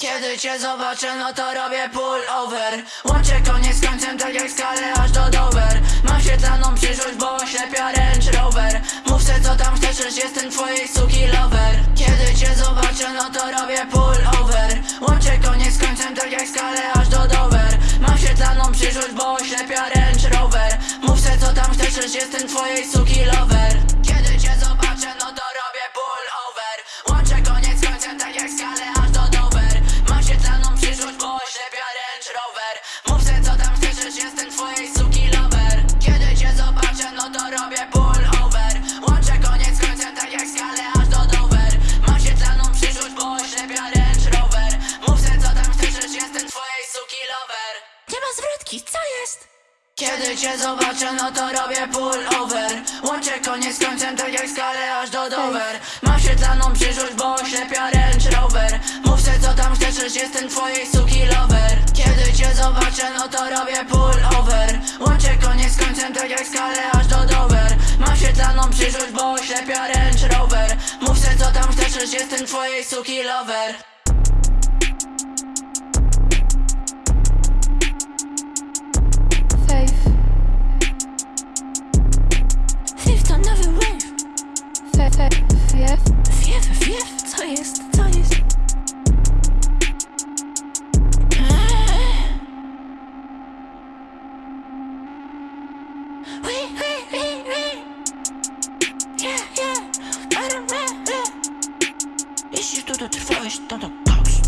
Kiedy cię zobaczę, no to robię pull over. Łączę koniec z końcem, tak jak skalę aż do Dover. Mam świetlaną przyszłość, bo oślepia Range Rover. Mów co tam chcesz, jestem twojej suki lover. Kiedy cię zobaczę, no to robię pull over. Łączę koniec z końcem, tak jak skalę aż do Dover. Mam świetlaną przyszłość, bo oślepia Range Rover. Mów co tam chcesz, jestem twojej suki lover Co jest? kiedy cię zobaczę, no to robię pull over. Łączę koniec z końcem, tak jak skalę aż do Dover. Mam świetlaną przyszłość, bo oślepia Range Rover. Mów se co tam chcesz, lecz jestem twojej suki lover. Kiedy cię zobaczę, no to robię pull over. Łączę koniec z końcem, tak jak skalę aż do Dover. Mam świetlaną przyszłość, bo oślepia Range Rover. Mów se co tam chcesz, lecz jestem twojej suki lover Jeśli tu dotrwałeś, to to koks.